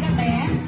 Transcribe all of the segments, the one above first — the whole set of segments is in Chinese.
干嘛？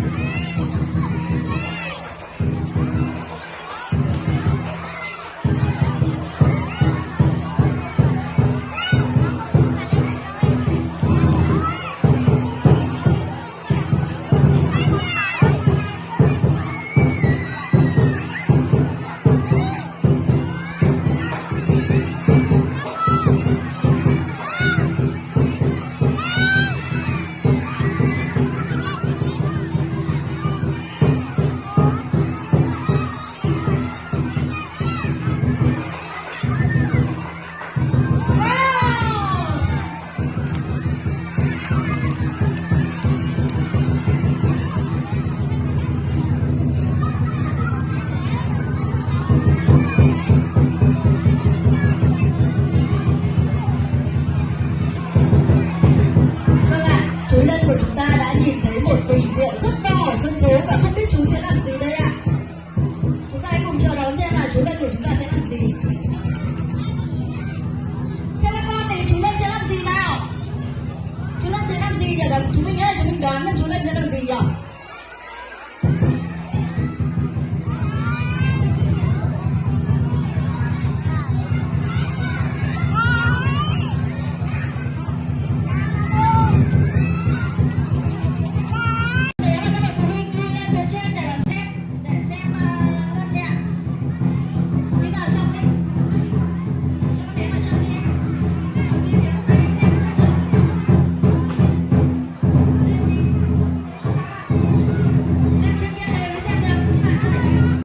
Dalam semuanya.